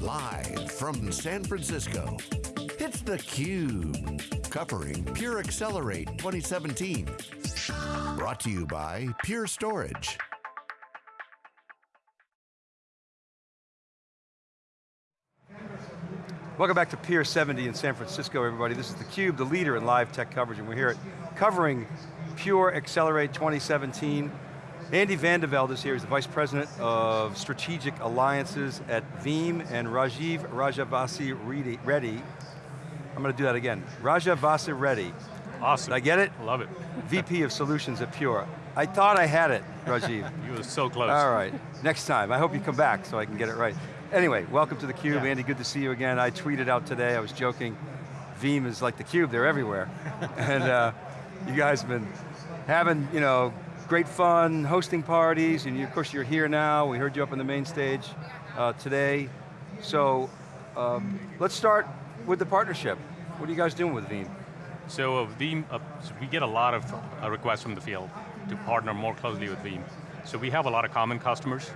Live from San Francisco, it's theCUBE. Covering Pure Accelerate 2017. Brought to you by Pure Storage. Welcome back to Pier 70 in San Francisco, everybody. This is theCUBE, the leader in live tech coverage, and we're here at covering Pure Accelerate 2017. Andy Vandeveld is here, he's the Vice President of Strategic Alliances at Veeam, and Rajiv Rajavasi Reddy, I'm going to do that again, Rajavasi Reddy. Awesome. Did I get it? Love it. VP of Solutions at Pure. I thought I had it, Rajiv. you were so close. All right, next time. I hope you come back so I can get it right. Anyway, welcome to theCUBE. Yeah. Andy, good to see you again. I tweeted out today, I was joking, Veeam is like theCUBE, they're everywhere. and uh, you guys have been having, you know, great fun, hosting parties, and you, of course you're here now. We heard you up on the main stage uh, today. So, um, let's start with the partnership. What are you guys doing with Veeam? So uh, Veeam, uh, so we get a lot of uh, requests from the field to partner more closely with Veeam. So we have a lot of common customers.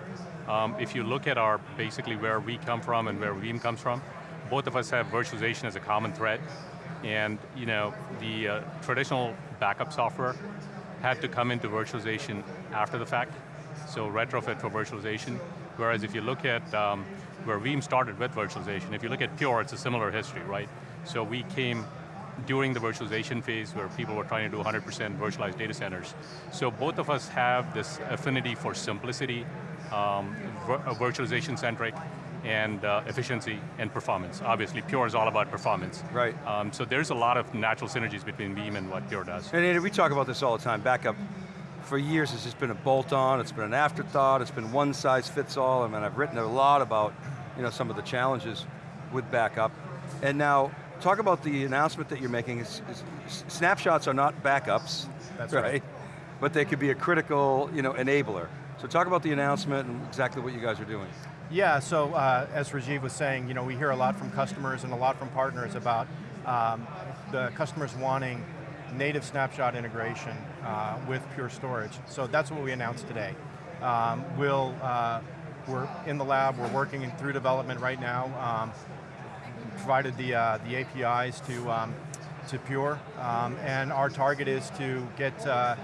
Um, if you look at our, basically where we come from and where Veeam comes from, both of us have virtualization as a common thread. And you know, the uh, traditional backup software had to come into virtualization after the fact, so retrofit for virtualization. Whereas if you look at um, where Veeam started with virtualization, if you look at Pure, it's a similar history, right? So we came during the virtualization phase where people were trying to do 100% virtualized data centers. So both of us have this affinity for simplicity, um, virtualization centric, and uh, efficiency and performance. Obviously, Pure is all about performance. Right. Um, so there's a lot of natural synergies between Veeam and what Pure does. And Andy, we talk about this all the time, backup for years it's just been a bolt-on, it's been an afterthought, it's been one size fits all, I mean, I've written a lot about you know, some of the challenges with backup. And now, talk about the announcement that you're making. It's, it's, snapshots are not backups, That's right. right. But they could be a critical you know, enabler. So talk about the announcement and exactly what you guys are doing. Yeah, so uh, as Rajiv was saying, you know, we hear a lot from customers and a lot from partners about um, the customers wanting native snapshot integration uh, with Pure Storage. So that's what we announced today. Um, we'll, uh, we're in the lab, we're working through development right now. Um, provided the, uh, the APIs to, um, to Pure, um, and our target is to get uh,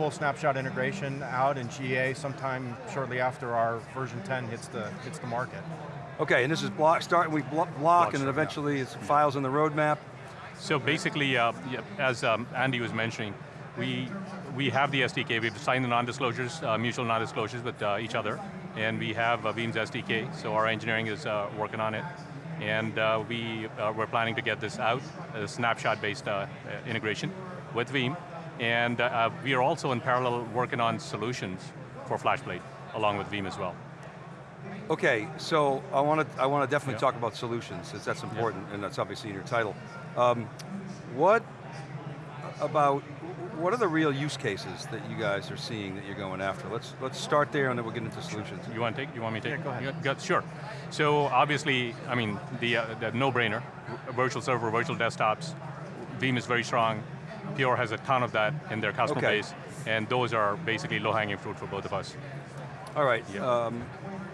full snapshot integration out in GA sometime shortly after our version 10 hits the, hits the market. Okay, and this is block, start, we block, block and then eventually yeah. it's files in the roadmap. So basically, uh, as um, Andy was mentioning, we, we have the SDK, we've signed the non-disclosures, uh, mutual non-disclosures with uh, each other, and we have uh, Veeam's SDK, so our engineering is uh, working on it. And uh, we, uh, we're planning to get this out, a snapshot-based integration with Veeam. And we are also in parallel working on solutions for FlashBlade, along with Veeam as well. Okay, so I want to I want to definitely yeah. talk about solutions, since that's important, yeah. and that's obviously in your title. Um, what about, what are the real use cases that you guys are seeing that you're going after? Let's let's start there and then we'll get into solutions. You want to take, you want me to take? Yeah, go ahead. Got, sure. So obviously, I mean, the, uh, the no-brainer, virtual server, virtual desktops, Veeam is very strong, Pure has a ton of that in their customer okay. base, and those are basically low-hanging fruit for both of us. All right, yeah. um,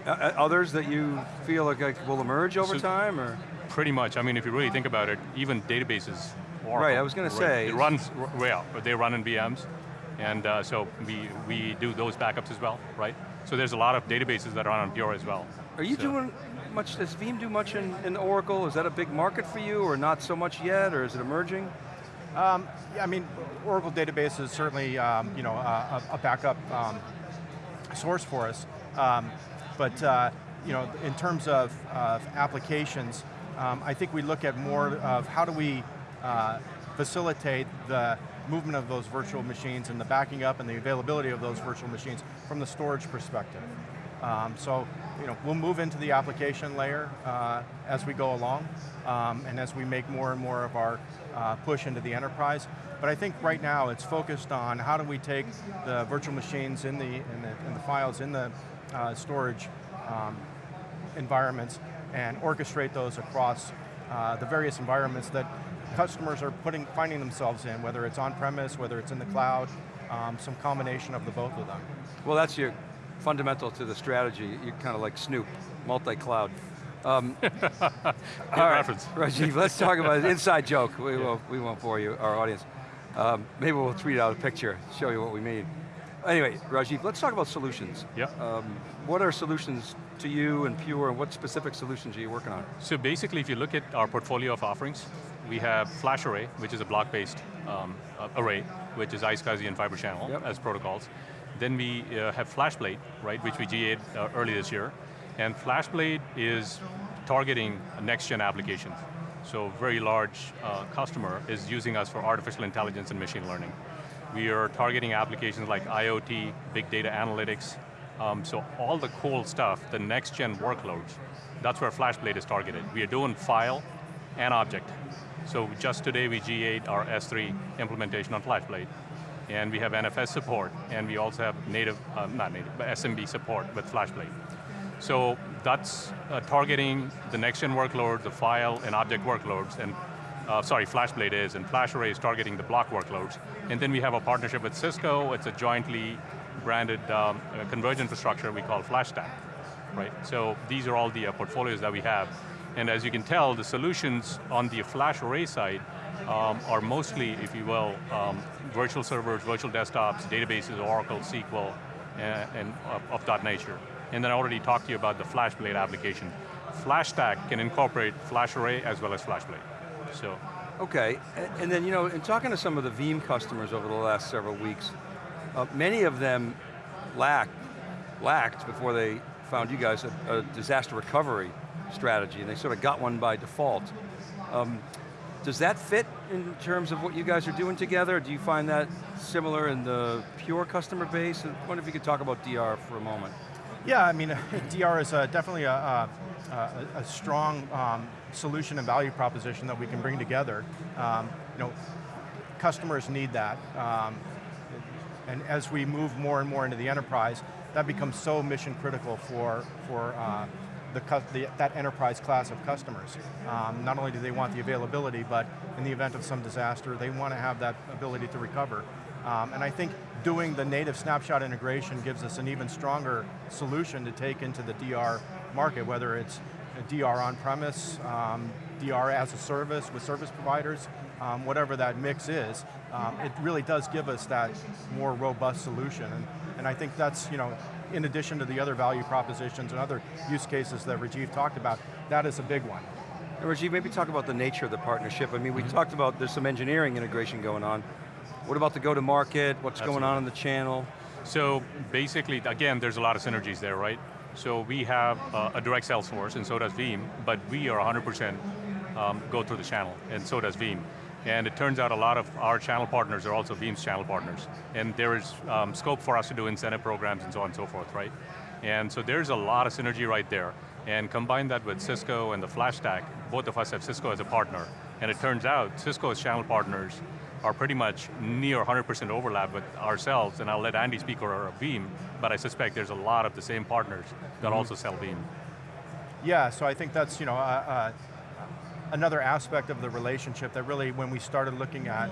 others that you feel like will emerge over so, time, or? Pretty much, I mean, if you really think about it, even databases, Oracle, Right, I was going to say. It runs, well, but they run in VMs, and uh, so we, we do those backups as well, right? So there's a lot of databases that run on Pure as well. Are you so. doing much, does Veeam do much in, in Oracle? Is that a big market for you, or not so much yet, or is it emerging? Um, yeah, I mean, Oracle database is certainly um, you know, a, a backup um, source for us. Um, but uh, you know, in terms of, of applications, um, I think we look at more of how do we uh, facilitate the movement of those virtual machines and the backing up and the availability of those virtual machines from the storage perspective. Um, so, you know, we'll move into the application layer uh, as we go along, um, and as we make more and more of our uh, push into the enterprise. But I think right now it's focused on how do we take the virtual machines in the, in the, in the files, in the uh, storage um, environments, and orchestrate those across uh, the various environments that customers are putting, finding themselves in, whether it's on-premise, whether it's in the cloud, um, some combination of the both of them. Well that's your fundamental to the strategy, you're kind of like Snoop, multi-cloud. Um, all right, reference. Rajiv, let's talk about an inside joke. We, won't, we won't bore you, our audience. Um, maybe we'll tweet out a picture, show you what we mean. Anyway, Rajiv, let's talk about solutions. Yeah. Um, what are solutions to you and Pure, and what specific solutions are you working on? So basically, if you look at our portfolio of offerings, we have FlashArray, which is a block-based um, array, which is iSCSI and Fiber Channel Yep. as protocols. Then we uh, have FlashBlade, right, which we GA'd uh, early this year. And FlashBlade is targeting next-gen applications. So a very large uh, customer is using us for artificial intelligence and machine learning. We are targeting applications like IoT, big data analytics, um, so all the cool stuff, the next gen workloads, that's where FlashBlade is targeted. We are doing file and object. So just today we GA'd our S3 implementation on FlashBlade. And we have NFS support, and we also have native, uh, not native, but SMB support with FlashBlade. So that's uh, targeting the next gen workloads, the file and object workloads, and uh, sorry, FlashBlade is, and FlashArray is targeting the block workloads. And then we have a partnership with Cisco, it's a jointly branded um, uh, converged infrastructure we call FlashStack, right? So these are all the uh, portfolios that we have. And as you can tell, the solutions on the FlashArray side um, are mostly, if you will, um, virtual servers, virtual desktops, databases, Oracle, SQL, and, and of, of that nature. And then I already talked to you about the FlashBlade application. FlashStack can incorporate FlashArray as well as FlashBlade. So, Okay, and then you know, in talking to some of the Veeam customers over the last several weeks, uh, many of them lacked, lacked before they found you guys a, a disaster recovery strategy, and they sort of got one by default. Um, does that fit in terms of what you guys are doing together? Do you find that similar in the pure customer base? I wonder if you could talk about DR for a moment. Yeah, I mean, DR is uh, definitely a, a, a, a strong um, solution and value proposition that we can bring together. Um, you know, customers need that. Um, and as we move more and more into the enterprise, that becomes so mission critical for, for uh, the, the, that enterprise class of customers. Um, not only do they want the availability, but in the event of some disaster, they want to have that ability to recover. Um, and I think doing the native snapshot integration gives us an even stronger solution to take into the DR market, whether it's DR on-premise, um, DR as a service with service providers, um, whatever that mix is, um, it really does give us that more robust solution. And, and I think that's, you know, in addition to the other value propositions and other use cases that Rajiv talked about, that is a big one. And Rajiv, maybe talk about the nature of the partnership. I mean, we talked about there's some engineering integration going on. What about the go-to-market? What's going on in the channel? so basically, again, there's a lot of synergies there, right? So we have uh, a direct sales force, and so does Veeam, but we are 100% um, go through the channel, and so does Veeam. And it turns out a lot of our channel partners are also Veeam's channel partners. And there is um, scope for us to do incentive programs and so on and so forth, right? And so there's a lot of synergy right there. And combine that with Cisco and the FlashStack, both of us have Cisco as a partner. And it turns out Cisco's channel partners are pretty much near 100% overlap with ourselves, and I'll let Andy speak for Veeam, but I suspect there's a lot of the same partners that also sell Veeam. Yeah, so I think that's you know uh, uh, another aspect of the relationship that really, when we started looking at,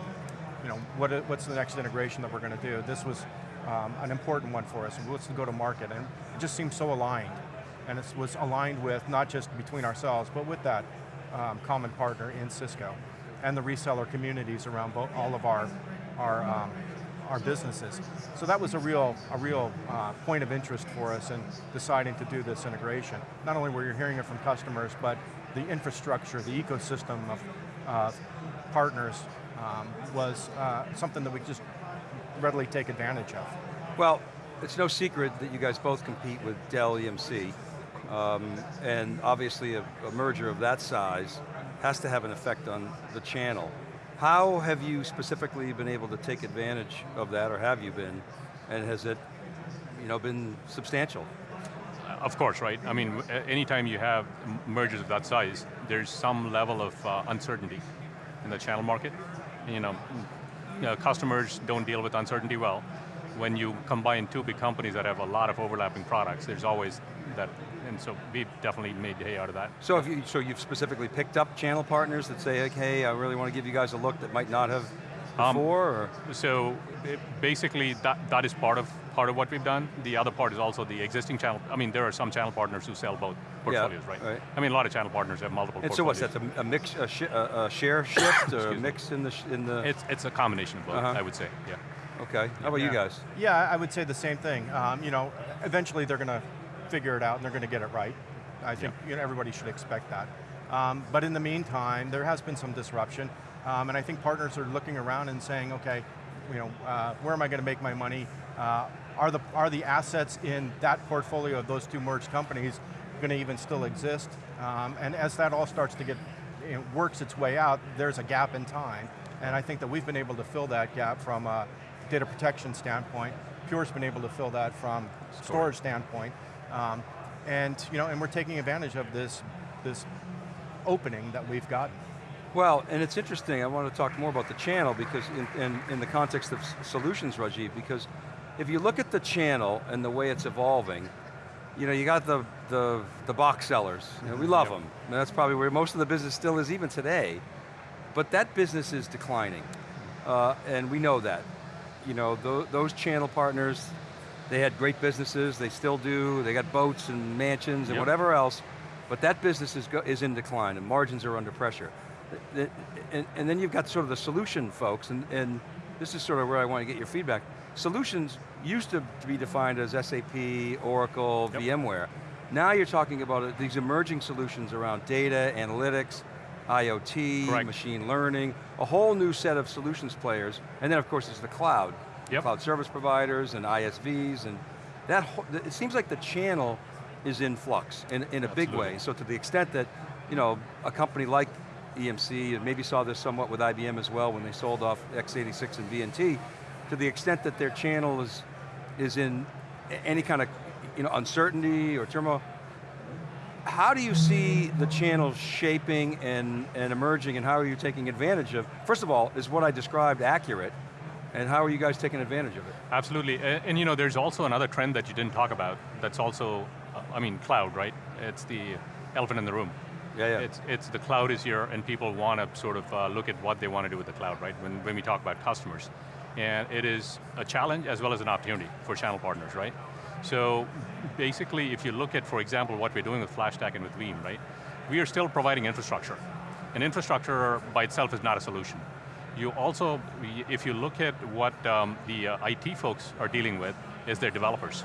you know, what what's the next integration that we're going to do, this was um, an important one for us. What's the go-to-market, and it just seemed so aligned, and it was aligned with not just between ourselves, but with that um, common partner in Cisco, and the reseller communities around both, all of our our um, our businesses. So that was a real, a real uh, point of interest for us in deciding to do this integration. Not only were you hearing it from customers, but the infrastructure, the ecosystem of uh, partners um, was uh, something that we just readily take advantage of. Well, it's no secret that you guys both compete with Dell EMC, um, and obviously a, a merger of that size has to have an effect on the channel. How have you specifically been able to take advantage of that, or have you been, and has it you know, been substantial? Of course, right? I mean, anytime you have mergers of that size, there's some level of uh, uncertainty in the channel market. You know, customers don't deal with uncertainty well. When you combine two big companies that have a lot of overlapping products, there's always that, and so we've definitely made hay out of that. So, if you, so you've specifically picked up channel partners that say, hey, I really want to give you guys a look that might not have before, or? So it- basically, that, that is part of part of what we've done. The other part is also the existing channel. I mean, there are some channel partners who sell both portfolios, right? right. I mean, a lot of channel partners have multiple. And so what's portfolios. that, a, a mix, a, shi- a, a share shift, or a Excuse me. mix in the, in the, It's it's a combination of both. Uh-huh. I would say. Yeah. okay. How about you guys? Yeah, I would say the same thing. Um, you know, eventually they're going to figure it out and they're going to get it right. I think you know, everybody should expect that. Um, but in the meantime, there has been some disruption, um, and I think partners are looking around and saying, okay, you know, uh, where am I going to make my money? Uh, are the are the assets in that portfolio of those two merged companies going to even still exist? Um, and as that all starts to get you works its way out, there's a gap in time, and I think that we've been able to fill that gap from a data protection standpoint. Pure's been able to fill that from storage standpoint, um, and you know, and we're taking advantage of this this opening that we've gotten. Well, and it's interesting, I want to talk more about the channel because in, in, in the context of solutions, Rajiv, because if you look at the channel and the way it's evolving, you know, you got the, the, the box sellers, you know, we love Yep. them, and that's probably where most of the business still is even today, but that business is declining, uh, and we know that. You know, tho those channel partners, they had great businesses, they still do, they got boats and mansions and Yep. whatever else, but that business is, go is in decline and margins are under pressure. And, and then you've got sort of the solution folks, and, and this is sort of where I want to get your feedback. Solutions used to be defined as SAP, Oracle, Yep. VMware. Now you're talking about uh, these emerging solutions around data, analytics, IoT, Correct. machine learning, a whole new set of solutions players, and then of course there's the cloud. Yep. Cloud service providers and ISVs, and that, whole- it seems like the channel is in flux in, in a big way. So to the extent that, you know, a company like EMC, and maybe saw this somewhat with IBM as well when they sold off x86 and VNT, to the extent that their channel is, is in any kind of you know, uncertainty or turmoil, how do you see the channel shaping and, and emerging and how are you taking advantage of, first of all, is what I described accurate, and how are you guys taking advantage of it? Absolutely, and, and you know, there's also another trend that you didn't talk about. That's also, uh, I mean, cloud, right? It's the elephant in the room. Yeah, yeah. It's, it's the cloud is here and people want to sort of uh, look at what they want to do with the cloud, right? When, when we talk about customers. And it is a challenge as well as an opportunity for channel partners, right? So basically, if you look at, for example, what we're doing with FlashStack and with Veeam, right? We are still providing infrastructure. And infrastructure by itself is not a solution. You also, if you look at what um, the uh, IT folks are dealing with, is their developers.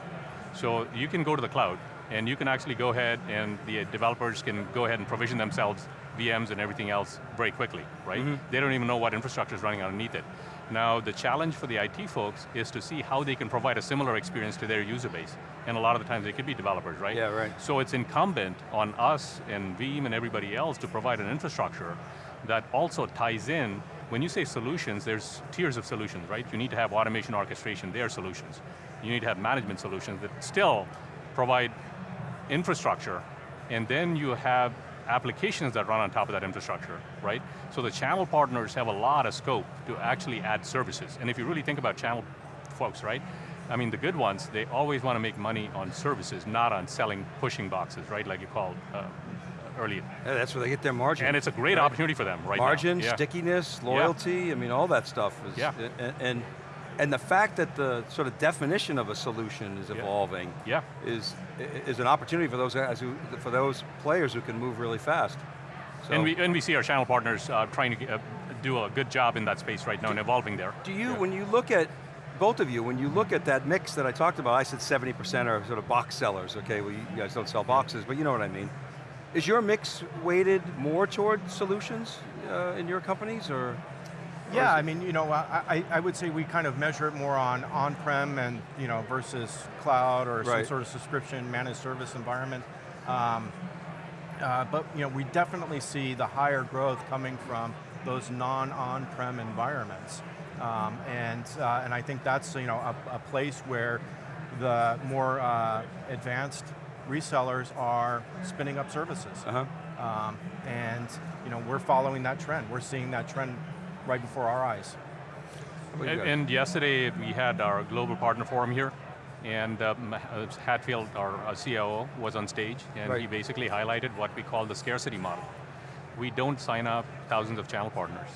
So you can go to the cloud, and you can actually go ahead and the developers can go ahead and provision themselves VMs and everything else very quickly, right? Mm-hmm. They don't even know what infrastructure is running underneath it. Now, the challenge for the IT folks is to see how they can provide a similar experience to their user base. And a lot of the times they could be developers, right? Yeah, right. So it's incumbent on us and Veeam and everybody else to provide an infrastructure that also ties in, when you say solutions, there's tiers of solutions, right? You need to have automation orchestration, they are solutions. You need to have management solutions that still provide infrastructure, and then you have applications that run on top of that infrastructure, right? So the channel partners have a lot of scope to actually add services. And if you really think about channel folks, right? I mean, the good ones, they always want to make money on services, not on selling pushing boxes, right? Like you called uh, earlier. Yeah, that's where they get their margin. And it's a great Right. opportunity for them right Margin, now. Yeah. stickiness, loyalty, I mean, all that stuff is, Yeah. and, and, and the fact that the sort of definition of a solution is evolving Yeah. is, is an opportunity for those guys who, for those players who can move really fast. So, And we, and we see our channel partners uh, trying to uh, do a good job in that space right now and evolving there. do you, Yeah. when you look at, both of you, when you look at that mix that I talked about, I said 70% are sort of box sellers, okay, well you guys don't sell boxes, but you know what I mean. Is your mix weighted more toward solutions uh, in your companies, or? Yeah, I mean, you know, I, I, would say we kind of measure it more on on-prem and, you know, versus cloud or some sort of subscription managed service environment. Um, uh, but, you know, we definitely see the higher growth coming from those non-on-prem environments. Um, and, uh, and I think that's, you know, a, a place where the more uh, advanced resellers are spinning up services. Uh-huh. Um, and you know, we're following that trend. We're seeing that trend right before our eyes. What do you And, and yesterday we had our global partner forum here, and um, uh, Hatfield, our uh, COO, was on stage, and Right. he basically highlighted what we call the scarcity model. We don't sign up thousands of channel partners.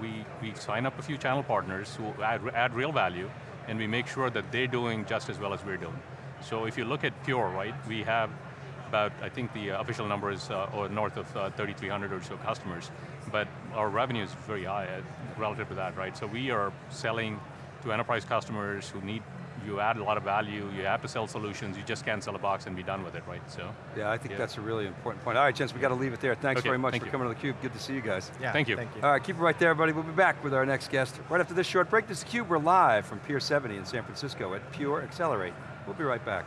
we, we sign up a few channel partners who add, add real value, and we make sure that they're doing just as well as we're doing. So if you look at Pure, right, we have about, I think the uh, official number is uh, or north of uh, 3,300 or so customers, but our revenue is very high uh, relative to that, right? So we are selling to enterprise customers who need, you add a lot of value, you have to sell solutions, you just can't sell a box and be done with it, right? So, Yeah, I think Yeah. that's a really important point. All right, gents, we got to leave it there. Thanks Okay, very much thank for you. coming to theCUBE. Good to see you guys. Yeah, Thank you. Thank you. All right, keep it right there, everybody. We'll be back with our next guest right after this short break. This is theCUBE, we're live from Pier 70 in San Francisco at Pure Accelerate. We'll be right back.